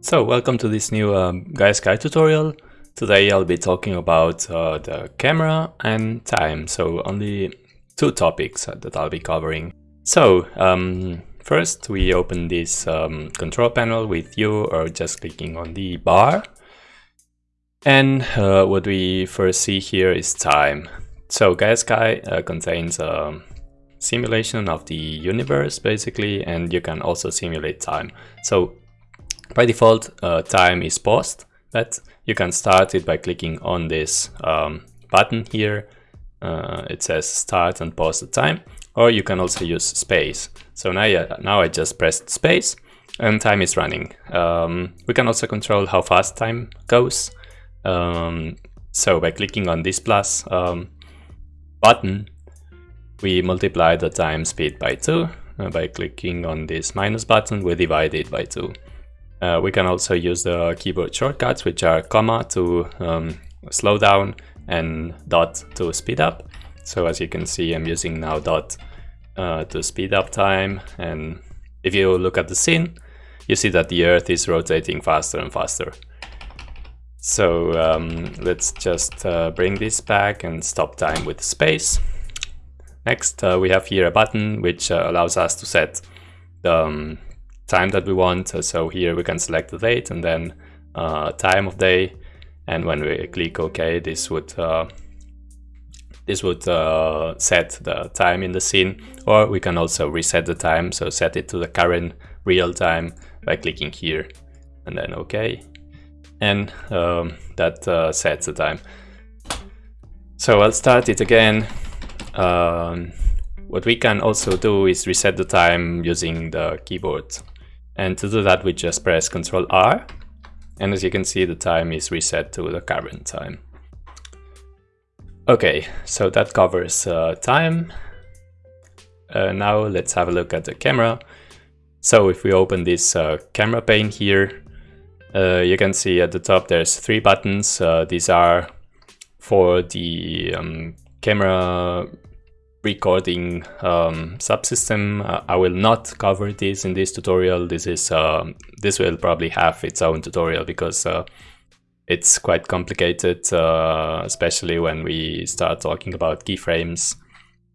So welcome to this new um, GaiaSky tutorial. Today I'll be talking about uh, the camera and time, so only two topics that I'll be covering. So um, first we open this um, control panel with you or just clicking on the bar. And uh, what we first see here is time. So GaiaSky uh, contains a simulation of the universe basically and you can also simulate time. So by default, uh, time is paused, but you can start it by clicking on this um, button here. Uh, it says start and pause the time, or you can also use space. So now, yeah, now I just pressed space and time is running. Um, we can also control how fast time goes. Um, so by clicking on this plus um, button, we multiply the time speed by 2. Uh, by clicking on this minus button, we divide it by 2. Uh, we can also use the keyboard shortcuts, which are comma to um, slow down and dot to speed up. So as you can see, I'm using now dot uh, to speed up time. And if you look at the scene, you see that the Earth is rotating faster and faster. So um, let's just uh, bring this back and stop time with space. Next, uh, we have here a button which uh, allows us to set the um, time that we want. So here we can select the date and then uh, time of day. And when we click OK, this would uh, this would uh, set the time in the scene. Or we can also reset the time, so set it to the current real time by clicking here and then OK. And um, that uh, sets the time. So I'll start it again. Um, what we can also do is reset the time using the keyboard. And to do that, we just press Ctrl R. And as you can see, the time is reset to the current time. Okay, so that covers uh, time. Uh, now let's have a look at the camera. So if we open this uh, camera pane here, uh, you can see at the top there's three buttons. Uh, these are for the um, camera recording um, subsystem. Uh, I will not cover this in this tutorial. This is uh, this will probably have its own tutorial because uh, it's quite complicated, uh, especially when we start talking about keyframes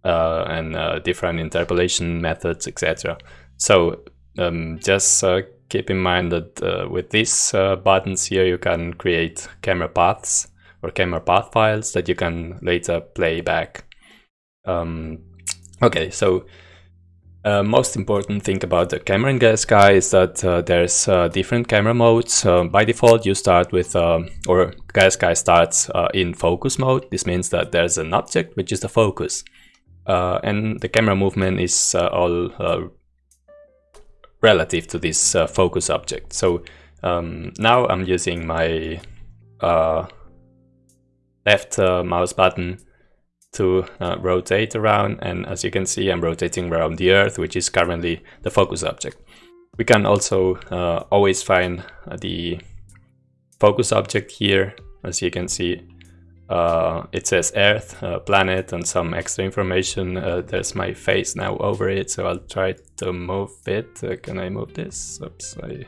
uh, and uh, different interpolation methods, etc. So um, just keep in mind that with these buttons here, you can create camera paths or camera path files that you can later play back um, okay, so uh, most important thing about the camera in GaiaSky is that uh, there's uh, different camera modes. Uh, by default, you start with, um, or GaiaSky starts uh, in focus mode. This means that there's an object, which is the focus. Uh, and the camera movement is all relative to this focus object. So um, now I'm using my left mouse button to uh, rotate around and as you can see I'm rotating around the earth which is currently the focus object. We can also uh, always find uh, the focus object here as you can see uh, it says earth, uh, planet and some extra information. Uh, there's my face now over it so I'll try to move it. can I move this? Oops, I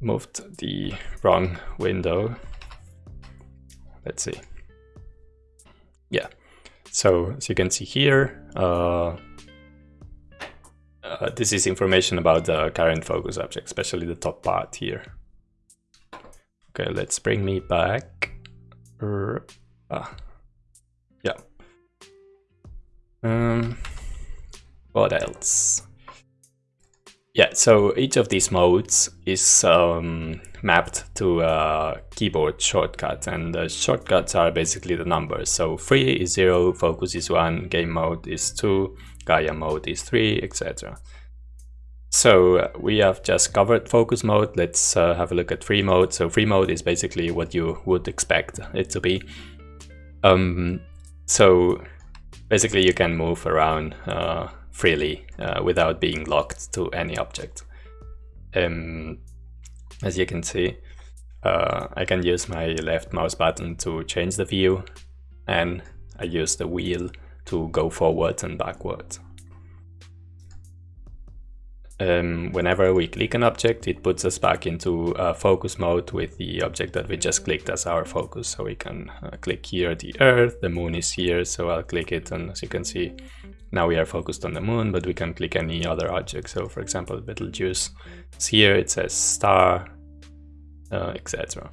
moved the wrong window. Let's see yeah. So as you can see here uh, uh, this is information about the current focus object especially the top part here. Okay let's bring me back. Uh, ah. yeah. Um what else yeah, so each of these modes is um, mapped to a keyboard shortcut and the shortcuts are basically the numbers. So free is 0, focus is 1, game mode is 2, Gaia mode is 3, etc. So uh, we have just covered focus mode. Let's uh, have a look at free mode. So free mode is basically what you would expect it to be. Um, so basically you can move around uh, freely uh, without being locked to any object. Um, as you can see, uh, I can use my left mouse button to change the view and I use the wheel to go forward and backward. um, whenever we click an object, it puts us back into uh, focus mode with the object that we just clicked as our focus. So we can uh, click here the Earth, the Moon is here, so I'll click it, and as you can see, now we are focused on the Moon, but we can click any other object. So for example, Betelgeuse is here, it says star, uh, etc.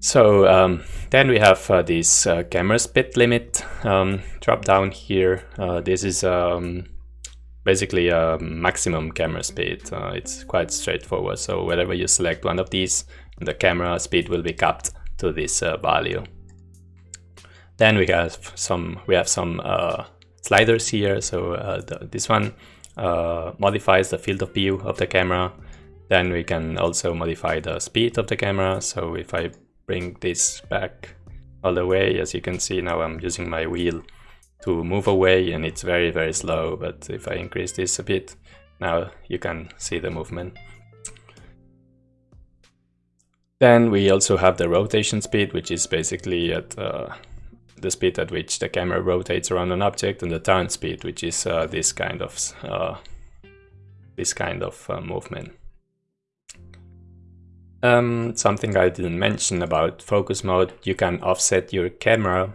So um, then we have uh, this uh, camera speed limit um, drop down here. Uh, this is um, basically a maximum camera speed. Uh, it's quite straightforward. So whenever you select one of these, the camera speed will be capped to this uh, value. Then we have some we have some sliders here. So uh, this one uh, modifies the field of view of the camera. Then we can also modify the speed of the camera. So if I bring this back all the way, as you can see now I'm using my wheel to move away and it's very very slow but if I increase this a bit now you can see the movement. Then we also have the rotation speed which is basically at uh, the speed at which the camera rotates around an object and the turn speed which is uh, this kind of uh, this kind of uh, movement. Um, something I didn't mention about focus mode, you can offset your camera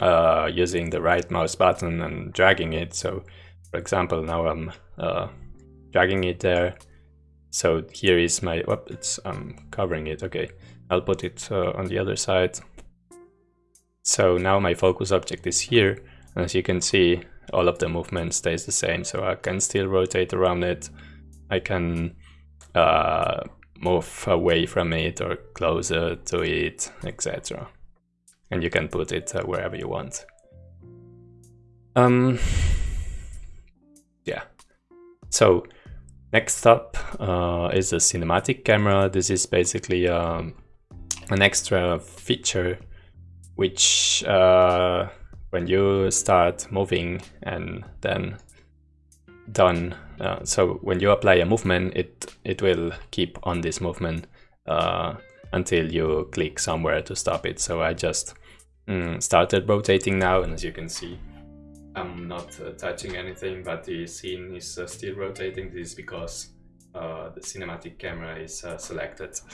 uh, using the right mouse button and dragging it. So for example, now I'm uh, dragging it there. So here is my, whoop, it's, I'm covering it, okay. I'll put it uh, on the other side. So now my focus object is here. And as you can see, all of the movement stays the same. So I can still rotate around it. I can uh, move away from it or closer to it, etc and you can put it uh, wherever you want. Um, yeah. So next up uh, is a cinematic camera. This is basically um, an extra feature which uh, when you start moving and then done, uh, so when you apply a movement, it, it will keep on this movement uh, until you click somewhere to stop it. So I just mm, started rotating now and as you can see I'm not uh, touching anything but the scene is uh, still rotating. This is because uh, the cinematic camera is uh, selected.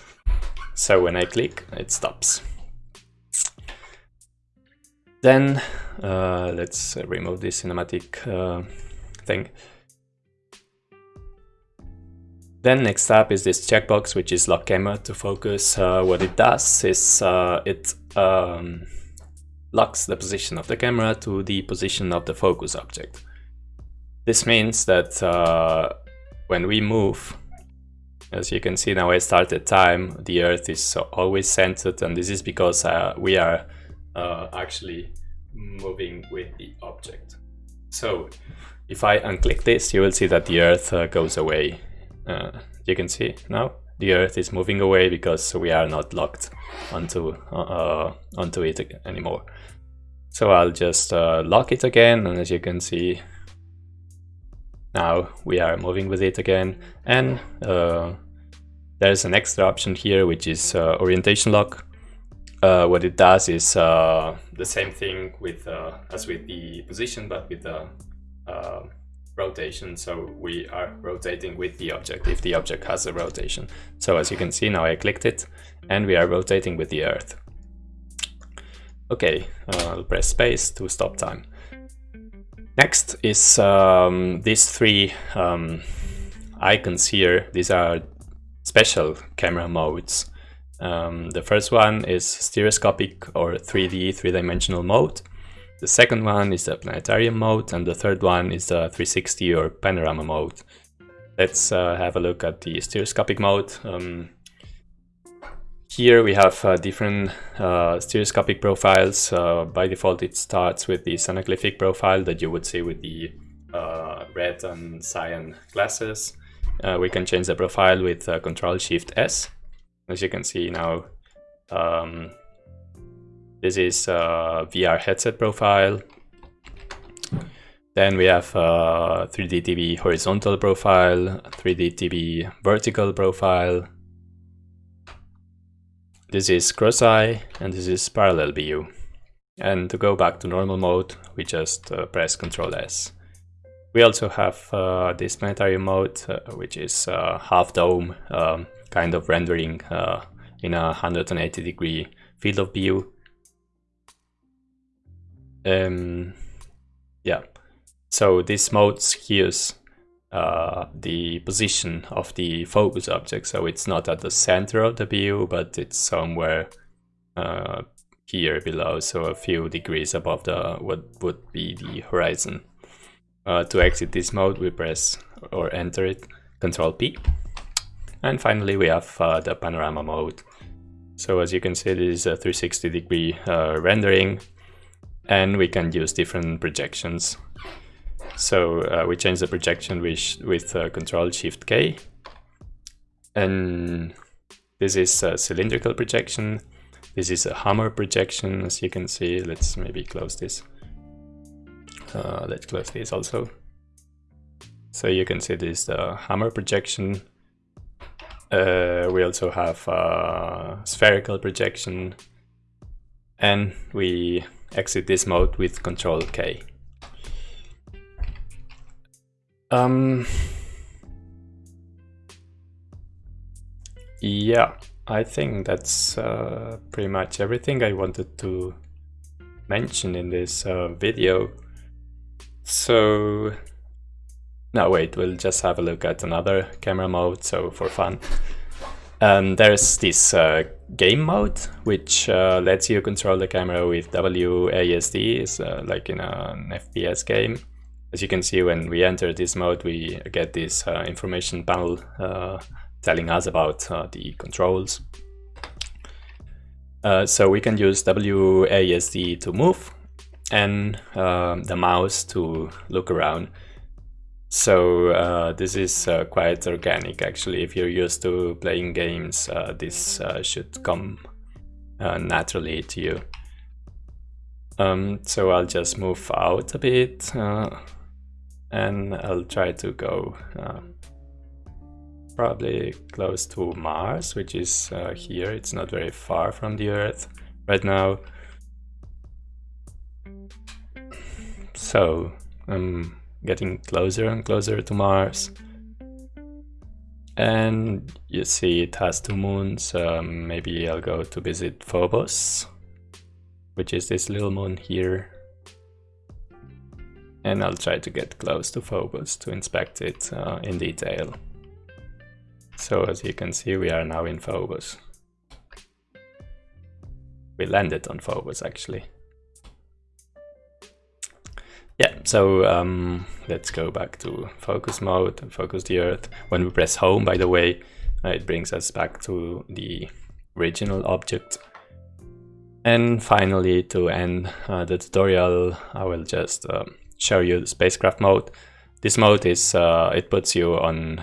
So when I click it stops. Then uh, let's remove this cinematic uh, thing. Then next up is this checkbox, which is lock camera to focus. Uh, what it does is uh, it um, locks the position of the camera to the position of the focus object. This means that uh, when we move, as you can see now I started time, the Earth is always centered and this is because uh, we are uh, actually moving with the object. So if I unclick this, you will see that the Earth uh, goes away. Uh, you can see now the earth is moving away because we are not locked onto uh, onto it anymore. So I'll just uh, lock it again and as you can see now we are moving with it again. And uh, there's an extra option here which is uh, orientation lock uh, what it does is uh, the same thing with as with the position but with the rotation. So we are rotating with the object if the object has a rotation. So as you can see now I clicked it and we are rotating with the earth. Okay uh, I'll press space to stop time. Next is um, these three um, icons here. These are special camera modes um, the first one is stereoscopic or 3D three-dimensional mode the second one is the planetarium mode and the third one is the 360 or panorama mode. Let's uh, have a look at the stereoscopic mode. Um, here we have uh, different uh, stereoscopic profiles. Uh, by default it starts with the anaglyphic profile that you would see with the uh, red and cyan glasses. Uh, we can change the profile with Control Shift S. As you can see now um, this is VR headset profile. Then we have a 3D TV horizontal profile, 3D TV vertical profile. This is cross-eye and this is parallel view. And to go back to normal mode, we just uh, press Ctrl S. We also have uh, this planetary mode, uh, which is uh, half dome um, kind of rendering uh, in a 180 degree field of view. Um, yeah, so this mode skews uh, the position of the focus object, so it's not at the center of the view, but it's somewhere uh, here below, so a few degrees above the what would be the horizon. Uh, to exit this mode, we press or enter it, Control P. And finally, we have uh, the panorama mode. So as you can see, this is a 360 degree uh, rendering, and we can use different projections. So uh, we change the projection with, with uh, Control Shift K, and this is a cylindrical projection. This is a hammer projection, as you can see. Let's maybe close this. Uh, let's close this also. So you can see this is the hammer projection. Uh, we also have a spherical projection and we exit this mode with control K. Um, yeah, I think that's uh, pretty much everything I wanted to mention in this uh, video. So now wait, we'll just have a look at another camera mode, so for fun. Um, there's this uh, game mode, which uh, lets you control the camera with WASD, uh, like in an FPS game. As you can see, when we enter this mode, we get this uh, information panel uh, telling us about uh, the controls. so we can use WASD to move, and uh, the mouse to look around. So uh, this is uh, quite organic actually. If you're used to playing games, uh, this uh, should come uh, naturally to you. Um, so I'll just move out a bit and I'll try to go probably close to Mars, which is here. It's not very far from the Earth right now. So I'm getting closer and closer to Mars. And you see it has two moons. Um, maybe I'll go to visit Phobos, which is this little moon here. And I'll try to get close to Phobos to inspect it uh, in detail. So as you can see, we are now in Phobos. We landed on Phobos actually. Yeah, so um, let's go back to focus mode and focus the Earth. When we press home, by the way, uh, it brings us back to the original object. And finally, to end uh, the tutorial, I will just uh, show you the spacecraft mode. This mode is, uh, it puts you on,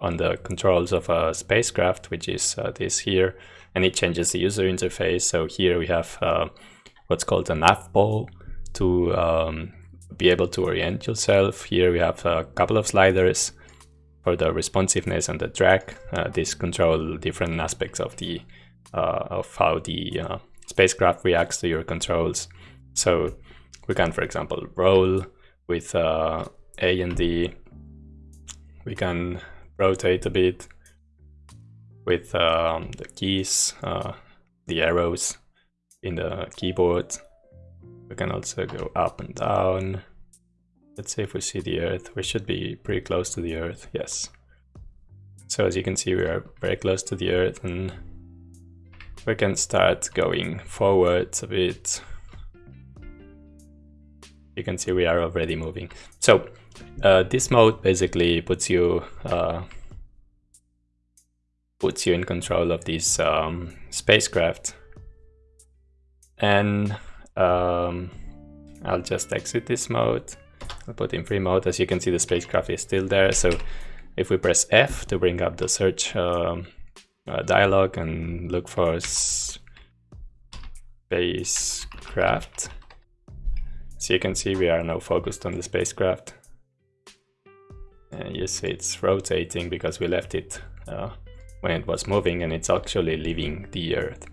on the controls of a spacecraft, which is uh, this here, and it changes the user interface. So here we have what's called a nav ball to um, be able to orient yourself. Here we have a couple of sliders for the responsiveness and the drag. Uh, these control different aspects of the uh, of how the uh, spacecraft reacts to your controls. So we can, for example, roll with uh, A and D. We can rotate a bit with um, the keys, uh, the arrows in the keyboard. We can also go up and down. Let's see if we see the Earth. We should be pretty close to the Earth, yes. So as you can see, we are very close to the Earth and we can start going forwards a bit. You can see we are already moving. So uh, this mode basically puts you uh, puts you in control of this um, spacecraft and um, I'll just exit this mode. I'll put in free mode. As you can see, the spacecraft is still there. So if we press F to bring up the search um, uh, dialog and look for spacecraft, so you can see we are now focused on the spacecraft. And you see it's rotating because we left it uh, when it was moving and it's actually leaving the Earth.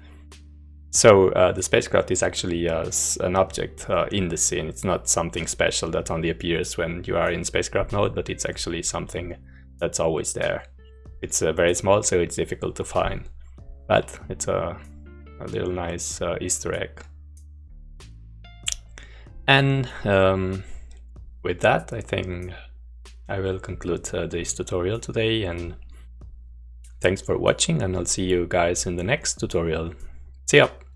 So uh, the spacecraft is actually uh, an object uh, in the scene. It's not something special that only appears when you are in spacecraft mode, but it's actually something that's always there. It's uh, very small, so it's difficult to find, but it's a, a little nice uh, Easter egg. And um, with that, I think I will conclude uh, this tutorial today and thanks for watching and I'll see you guys in the next tutorial. See ya!